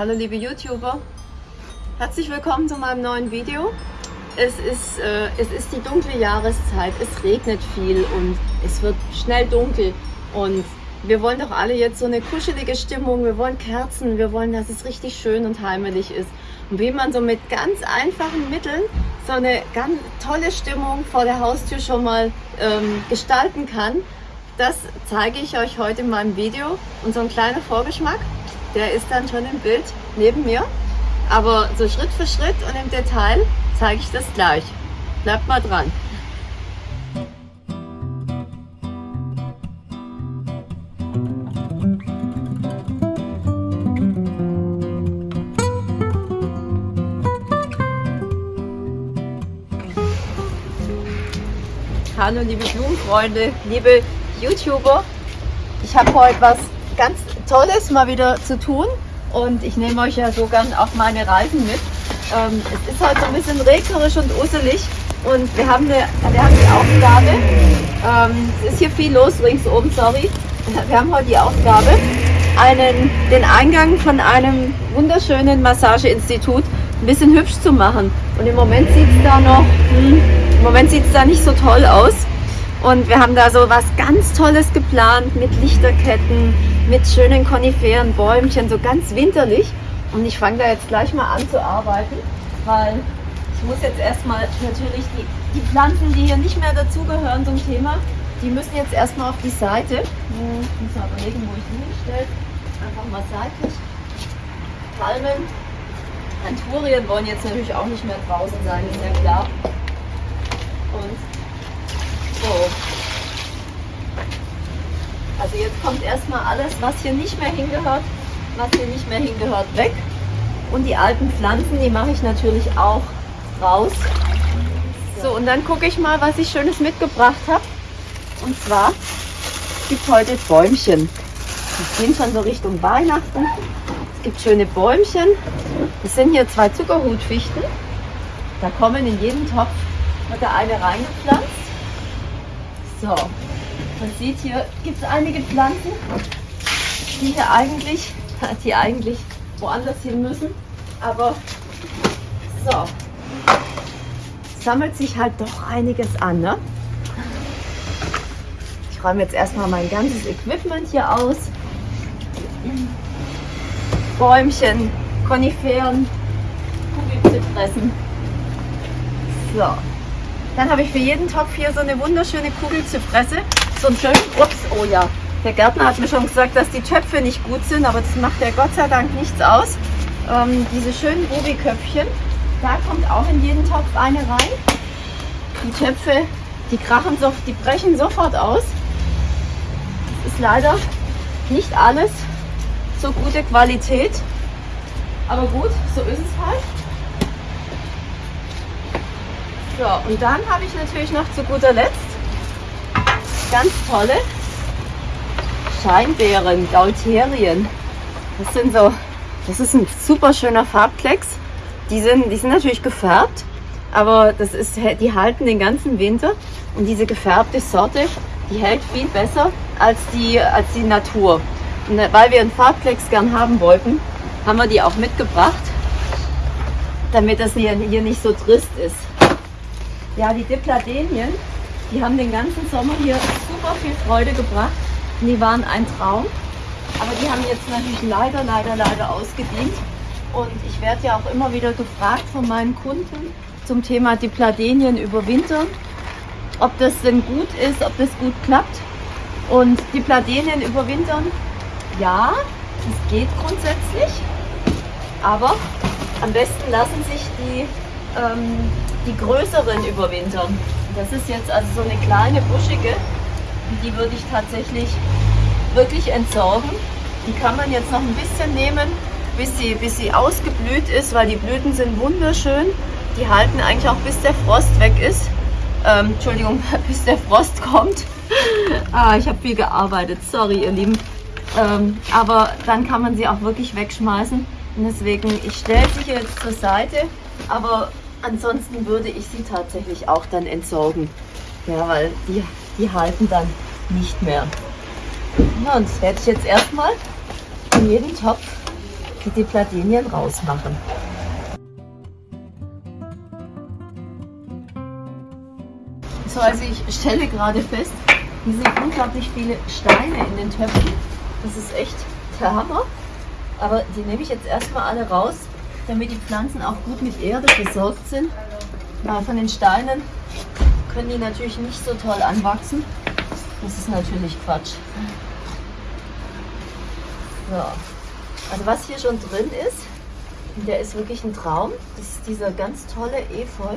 Hallo liebe YouTuber, herzlich willkommen zu meinem neuen Video. Es ist, äh, es ist die dunkle Jahreszeit, es regnet viel und es wird schnell dunkel und wir wollen doch alle jetzt so eine kuschelige Stimmung, wir wollen Kerzen, wir wollen, dass es richtig schön und heimelig ist. Und wie man so mit ganz einfachen Mitteln so eine ganz tolle Stimmung vor der Haustür schon mal ähm, gestalten kann, das zeige ich euch heute in meinem Video. Und so ein kleiner Vorgeschmack, der ist dann schon im Bild neben mir. Aber so Schritt für Schritt und im Detail zeige ich das gleich. Bleibt mal dran. Hallo liebe Blumenfreunde, liebe YouTuber. Ich habe heute was ganz Tolles mal wieder zu tun und ich nehme euch ja so gern auf meine Reisen mit. Ähm, es ist heute so ein bisschen regnerisch und uselig und wir haben, eine, wir haben die Aufgabe, ähm, es ist hier viel los ringsum, sorry. Wir haben heute die Aufgabe, einen, den Eingang von einem wunderschönen Massageinstitut ein bisschen hübsch zu machen. Und im Moment sieht es da noch, hm, im Moment sieht es da nicht so toll aus. Und wir haben da so was ganz Tolles geplant mit Lichterketten, mit schönen Koniferen, Bäumchen, so ganz winterlich. Und ich fange da jetzt gleich mal an zu arbeiten, weil ich muss jetzt erstmal natürlich die, die Pflanzen, die hier nicht mehr dazugehören zum Thema, die müssen jetzt erstmal auf die Seite. Ich muss mal überlegen, wo ich die hinstelle. Einfach mal seitlich. Palmen. Anturien wollen jetzt natürlich auch nicht mehr draußen sein, ist ja klar. Und so. Also jetzt kommt erstmal alles, was hier nicht mehr hingehört, was hier nicht mehr hingehört, weg. Und die alten Pflanzen, die mache ich natürlich auch raus. So, und dann gucke ich mal, was ich Schönes mitgebracht habe. Und zwar gibt es heute Bäumchen. Die gehen schon so Richtung Weihnachten. Es gibt schöne Bäumchen. Das sind hier zwei Zuckerhutfichten. Da kommen in jeden Topf wird da eine reingepflanzt. So, man sieht hier gibt es einige Pflanzen, die hier eigentlich, die eigentlich woanders hin müssen. Aber so, sammelt sich halt doch einiges an. Ne? Ich räume jetzt erstmal mein ganzes Equipment hier aus. Bäumchen, Koniferen, Kugelzypressen. So, dann habe ich für jeden Topf hier so eine wunderschöne Kugelzypresse. So einen schönen, ups, oh ja, der Gärtner hat mir schon gesagt, dass die Töpfe nicht gut sind, aber das macht ja Gott sei Dank nichts aus. Ähm, diese schönen Ruby-Köpfchen, da kommt auch in jeden Topf eine rein. Die Töpfe, die krachen so, die brechen sofort aus. Das ist leider nicht alles so gute Qualität. Aber gut, so ist es halt. So, und dann habe ich natürlich noch zu guter Letzt ganz tolle Scheinbeeren, Gaulterien. Das sind so, das ist ein super schöner Farbklecks. Die sind, die sind natürlich gefärbt, aber das ist, die halten den ganzen Winter. Und diese gefärbte Sorte, die hält viel besser als die, als die Natur. Und weil wir einen Farbklecks gern haben wollten, haben wir die auch mitgebracht, damit das hier, hier nicht so trist ist. Ja, die Dipladenien, die haben den ganzen Sommer hier super viel Freude gebracht. Die waren ein Traum. Aber die haben jetzt natürlich leider, leider, leider ausgedient. Und ich werde ja auch immer wieder gefragt von meinen Kunden zum Thema Dipladenien überwintern, ob das denn gut ist, ob das gut klappt. Und Dipladenien überwintern, ja, es geht grundsätzlich, aber am besten lassen sich die, ähm, die größeren überwintern. Das ist jetzt also so eine kleine buschige, die würde ich tatsächlich wirklich entsorgen. Die kann man jetzt noch ein bisschen nehmen, bis sie, bis sie ausgeblüht ist, weil die Blüten sind wunderschön. Die halten eigentlich auch bis der Frost weg ist. Ähm, Entschuldigung, bis der Frost kommt. ah, ich habe viel gearbeitet, sorry ihr Lieben. Ähm, aber dann kann man sie auch wirklich wegschmeißen. Und deswegen, ich stelle sie jetzt zur Seite, aber ansonsten würde ich sie tatsächlich auch dann entsorgen. Ja, weil die, die halten dann nicht mehr. Ja, und werde ich jetzt erstmal in jeden Topf die Platinien rausmachen. So, also ich stelle gerade fest, hier sind unglaublich viele Steine in den Töpfen. Das ist echt der Hammer. Aber die nehme ich jetzt erstmal alle raus, damit die Pflanzen auch gut mit Erde versorgt sind. Weil von den Steinen können die natürlich nicht so toll anwachsen. Das ist natürlich Quatsch. So. Also was hier schon drin ist, der ist wirklich ein Traum. Das ist dieser ganz tolle Efeu.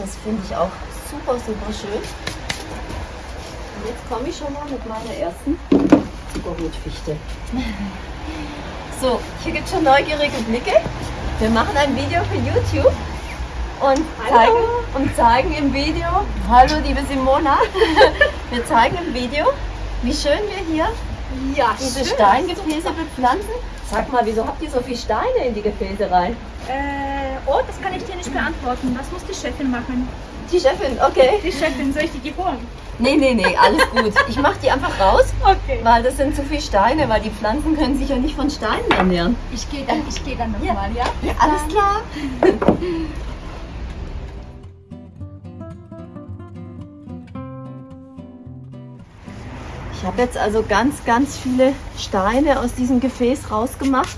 Das finde ich auch super, super schön. Und jetzt komme ich schon mal mit meiner ersten Zuckerrotfichte. So, hier gibt es schon neugierige Blicke. Wir machen ein Video für YouTube und zeigen, und zeigen im Video, hallo liebe Simona, wir zeigen im Video, wie schön wir hier ja, diese schön. Steingefäße bepflanzen. Sag mal, wieso habt ihr so viele Steine in die Gefäße rein? Äh, oh, das kann ich dir nicht beantworten. Das muss die Chefin machen. Die Chefin, okay. Die Chefin, soll ich die holen? Nee, nee, nee, alles gut. Ich mache die einfach raus, okay. weil das sind zu viele Steine, weil die Pflanzen können sich ja nicht von Steinen ernähren. Ich gehe dann, ich geh dann nochmal, ja. ja? Alles klar. Ich habe jetzt also ganz, ganz viele Steine aus diesem Gefäß rausgemacht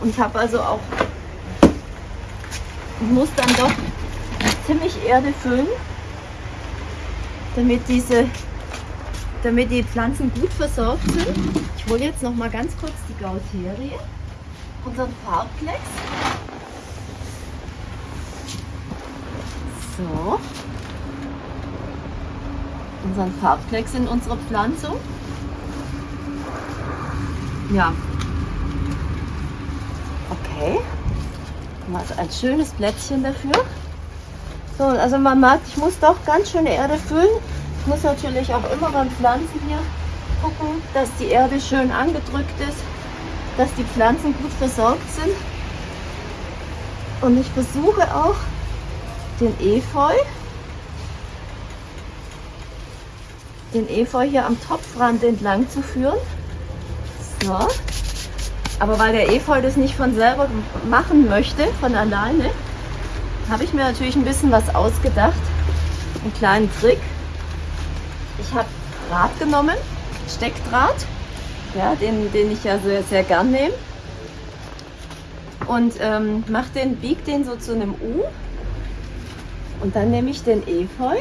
und habe also auch, muss dann doch ziemlich Erde füllen, damit diese, damit die Pflanzen gut versorgt sind. Ich hole jetzt noch mal ganz kurz die Gauterie, unseren Farbplex. So unseren Farbplex in unserer Pflanzung. Ja. Okay. Mal ein schönes Plätzchen dafür. So, also man merkt, ich muss doch ganz schön Erde füllen. Ich muss natürlich auch immer beim Pflanzen hier gucken, dass die Erde schön angedrückt ist, dass die Pflanzen gut versorgt sind. Und ich versuche auch den Efeu den Efeu hier am Topfrand entlang zu führen. So. Aber weil der Efeu das nicht von selber machen möchte, von alleine, habe ich mir natürlich ein bisschen was ausgedacht. Einen kleinen Trick. Ich habe Draht genommen, Steckdraht, ja, den, den ich ja sehr, sehr gern nehme. Und ähm, mach den, bieg den so zu einem U. Und dann nehme ich den Efeu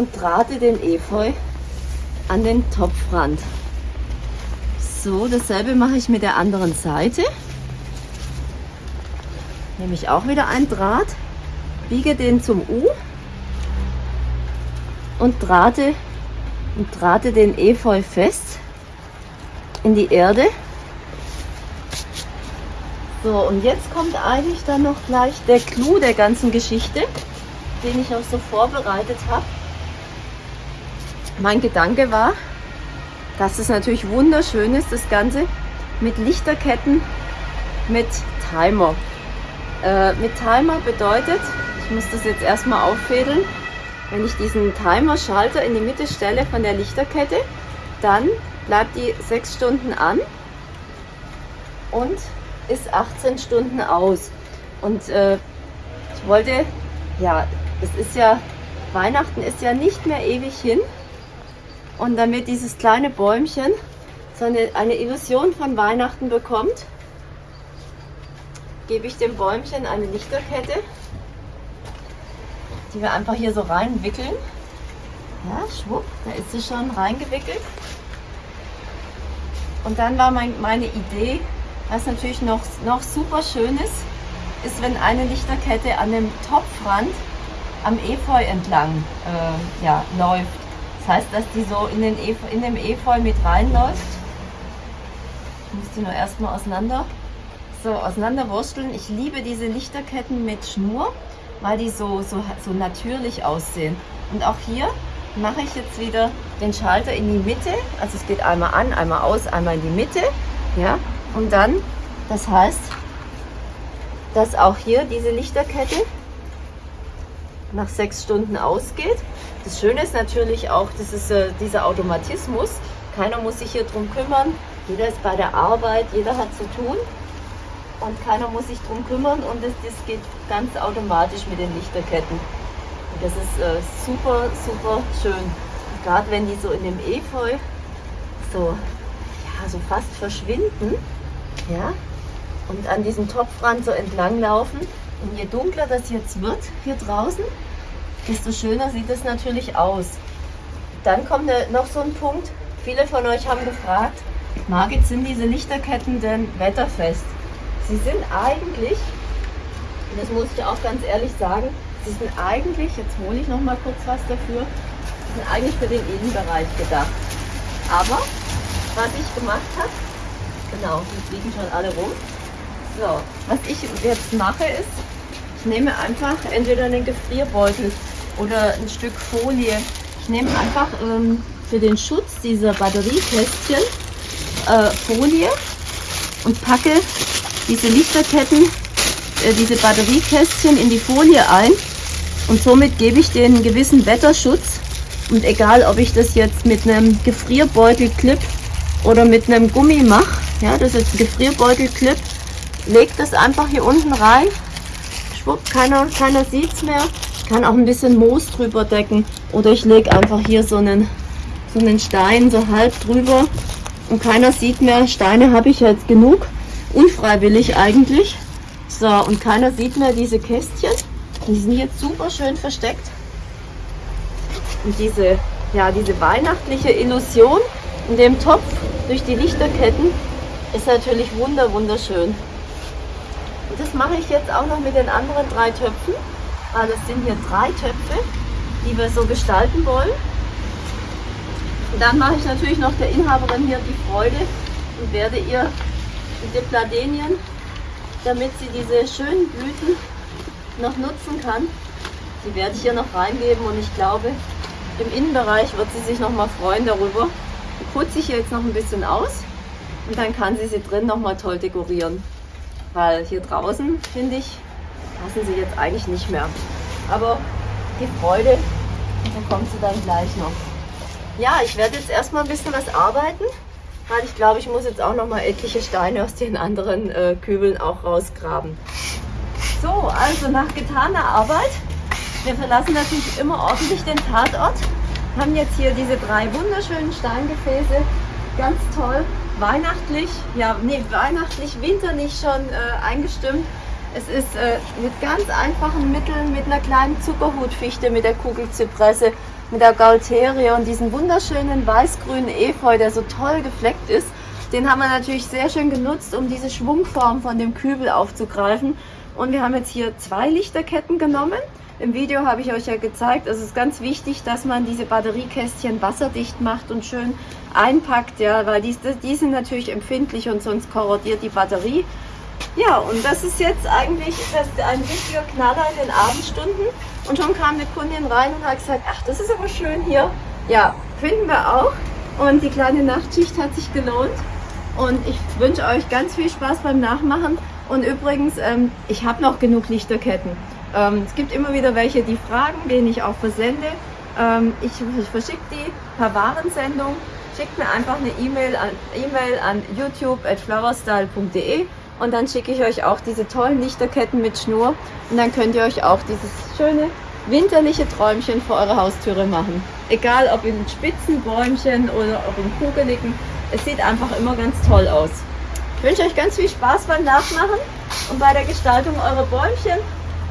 und trate den Efeu an den Topfrand. So, dasselbe mache ich mit der anderen Seite. Nehme ich auch wieder ein Draht, biege den zum U und trate, und trate den Efeu fest in die Erde. So, und jetzt kommt eigentlich dann noch gleich der Clou der ganzen Geschichte, den ich auch so vorbereitet habe. Mein Gedanke war, dass es natürlich wunderschön ist, das Ganze mit Lichterketten mit Timer. Äh, mit Timer bedeutet, ich muss das jetzt erstmal auffädeln, wenn ich diesen Timer-Schalter in die Mitte stelle von der Lichterkette, dann bleibt die 6 Stunden an und ist 18 Stunden aus. Und äh, ich wollte, ja, es ist ja, Weihnachten ist ja nicht mehr ewig hin. Und damit dieses kleine Bäumchen so eine, eine Illusion von Weihnachten bekommt, gebe ich dem Bäumchen eine Lichterkette, die wir einfach hier so reinwickeln. Ja, schwupp, da ist sie schon reingewickelt. Und dann war mein, meine Idee, was natürlich noch, noch super schön ist, ist, wenn eine Lichterkette an dem Topfrand am Efeu entlang äh, ja, läuft. Das heißt, dass die so in, den Efeu, in dem Efeu mit reinläuft. Ich muss die nur erstmal auseinander, so auseinanderwursteln. Ich liebe diese Lichterketten mit Schnur, weil die so, so, so natürlich aussehen. Und auch hier mache ich jetzt wieder den Schalter in die Mitte. Also es geht einmal an, einmal aus, einmal in die Mitte. Ja? Und dann, das heißt, dass auch hier diese Lichterkette nach sechs Stunden ausgeht. Das Schöne ist natürlich auch, das ist äh, dieser Automatismus. Keiner muss sich hier drum kümmern. Jeder ist bei der Arbeit, jeder hat zu tun und keiner muss sich drum kümmern und das, das geht ganz automatisch mit den Lichterketten. Und das ist äh, super, super schön. Gerade wenn die so in dem Efeu so, ja, so fast verschwinden, ja, und an diesem Topfrand so entlang laufen. Und je dunkler das jetzt wird hier draußen, desto schöner sieht es natürlich aus. Dann kommt noch so ein Punkt. Viele von euch haben gefragt, Margit, sind diese Lichterketten denn wetterfest? Sie sind eigentlich, das muss ich auch ganz ehrlich sagen, sie sind eigentlich, jetzt hole ich noch mal kurz was dafür, sie sind eigentlich für den Innenbereich gedacht. Aber was ich gemacht habe, genau, die fliegen schon alle rum. So, was ich jetzt mache ist, ich nehme einfach entweder einen Gefrierbeutel oder ein Stück Folie. Ich nehme einfach ähm, für den Schutz dieser Batteriekästchen äh, Folie und packe diese Lichterketten, äh, diese Batteriekästchen in die Folie ein und somit gebe ich den gewissen Wetterschutz und egal ob ich das jetzt mit einem Gefrierbeutelclip oder mit einem Gummi mache, ja, das ist ein Gefrierbeutelclip, legt das einfach hier unten rein, schwupp, keiner, keiner sieht es mehr, ich kann auch ein bisschen Moos drüber decken oder ich lege einfach hier so einen, so einen Stein so halb drüber und keiner sieht mehr, Steine habe ich jetzt genug, unfreiwillig eigentlich. So, und keiner sieht mehr diese Kästchen, die sind jetzt super schön versteckt. Und diese, ja, diese weihnachtliche Illusion in dem Topf durch die Lichterketten ist natürlich wunder wunderschön. Und das mache ich jetzt auch noch mit den anderen drei Töpfen. Weil es sind hier drei Töpfe, die wir so gestalten wollen. Und dann mache ich natürlich noch der Inhaberin hier die Freude und werde ihr diese Pladenien, damit sie diese schönen Blüten noch nutzen kann, die werde ich hier noch reingeben und ich glaube, im Innenbereich wird sie sich noch mal freuen darüber. Die putze ich jetzt noch ein bisschen aus und dann kann sie sie drin noch mal toll dekorieren. Weil hier draußen, finde ich, passen sie jetzt eigentlich nicht mehr. Aber die Freude bekommt sie dann gleich noch. Ja, ich werde jetzt erstmal ein bisschen was arbeiten, weil ich glaube, ich muss jetzt auch noch mal etliche Steine aus den anderen äh, Kübeln auch rausgraben. So, also nach getaner Arbeit, wir verlassen natürlich immer ordentlich den Tatort, haben jetzt hier diese drei wunderschönen Steingefäße, ganz toll, weihnachtlich, ja, nee, weihnachtlich, winterlich schon äh, eingestimmt. Es ist äh, mit ganz einfachen Mitteln, mit einer kleinen Zuckerhutfichte, mit der Kugelzypresse, mit der Gaulterie und diesem wunderschönen weiß-grünen Efeu, der so toll gefleckt ist. Den haben wir natürlich sehr schön genutzt, um diese Schwungform von dem Kübel aufzugreifen. Und wir haben jetzt hier zwei Lichterketten genommen. Im Video habe ich euch ja gezeigt, es ist ganz wichtig, dass man diese Batteriekästchen wasserdicht macht und schön einpackt, ja, weil die, die sind natürlich empfindlich und sonst korrodiert die Batterie. Ja, und das ist jetzt eigentlich das ein richtiger Knaller in den Abendstunden. Und schon kam eine Kundin rein und hat gesagt, ach, das ist aber schön hier. Ja, finden wir auch. Und die kleine Nachtschicht hat sich gelohnt. Und ich wünsche euch ganz viel Spaß beim Nachmachen. Und übrigens, ähm, ich habe noch genug Lichterketten. Ähm, es gibt immer wieder welche, die fragen, denen ich auch versende. Ähm, ich, ich verschicke die per Warensendung. Schickt mir einfach eine E-Mail an, e an youtube.flowerstyle.de und dann schicke ich euch auch diese tollen Lichterketten mit Schnur und dann könnt ihr euch auch dieses schöne winterliche Träumchen vor eurer Haustüre machen. Egal ob in spitzen Bäumchen oder ob in kugeligen, es sieht einfach immer ganz toll aus. Ich wünsche euch ganz viel Spaß beim Nachmachen und bei der Gestaltung eurer Bäumchen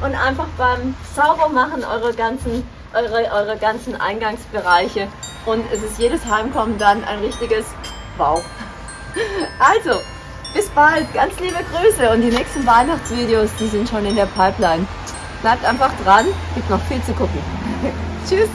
und einfach beim Saubermachen eurer ganzen, eure, eure ganzen Eingangsbereiche. Und es ist jedes Heimkommen dann ein richtiges Wow. Also, bis bald, ganz liebe Grüße und die nächsten Weihnachtsvideos, die sind schon in der Pipeline. Bleibt einfach dran, gibt noch viel zu gucken. Tschüss!